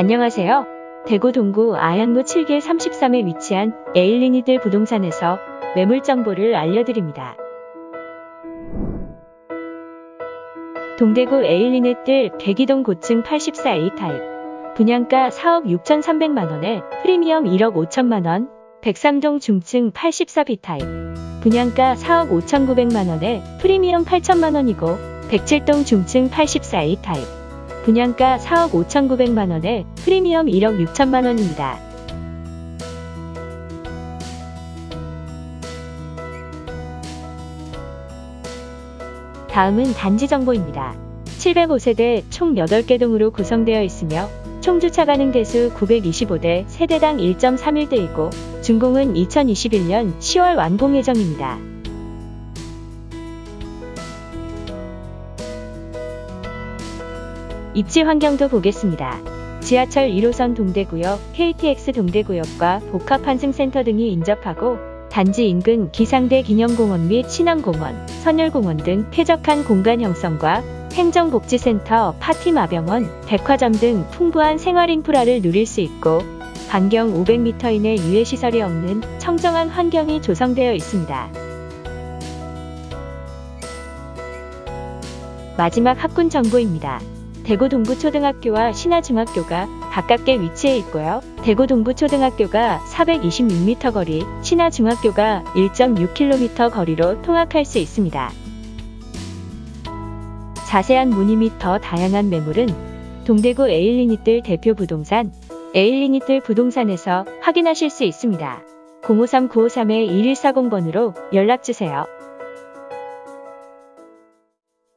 안녕하세요. 대구 동구 아양로 7길 33에 위치한 에일린의뜰 부동산에서 매물 정보를 알려드립니다. 동대구 에일린의뜰 대기동 고층 84A 타입 분양가 4억 6,300만원에 프리미엄 1억 5천만원 백삼동 중층 84B 타입 분양가 4억 5,900만원에 프리미엄 8천만원이고 107동 중층 84A 타입 분양가 4억 5,900만원에 프리미엄 1억 6천만원입니다. 다음은 단지 정보입니다. 705세대 총 8개 동으로 구성되어 있으며 총 주차 가능 대수 925대 세대당 1.31대이고 준공은 2021년 10월 완공 예정입니다. 입지 환경도 보겠습니다. 지하철 1호선 동대구역, KTX 동대구역과 복합환승센터 등이 인접하고 단지 인근 기상대 기념공원 및 신안공원, 선열공원 등 쾌적한 공간 형성과 행정복지센터, 파티마병원, 백화점 등 풍부한 생활 인프라를 누릴 수 있고 반경 500m 이내 유해시설이 없는 청정한 환경이 조성되어 있습니다. 마지막 학군 정보입니다. 대구 동부초등학교와 신하중학교가 가깝게 위치해 있고요. 대구 동부초등학교가 426m 거리, 신하중학교가 1.6km 거리로 통학할 수 있습니다. 자세한 문의 및 더 다양한 매물은 동대구 에일리니뜰 대표 부동산 에일리니뜰 부동산에서 확인하실 수 있습니다. 053-953-1140번으로 연락주세요.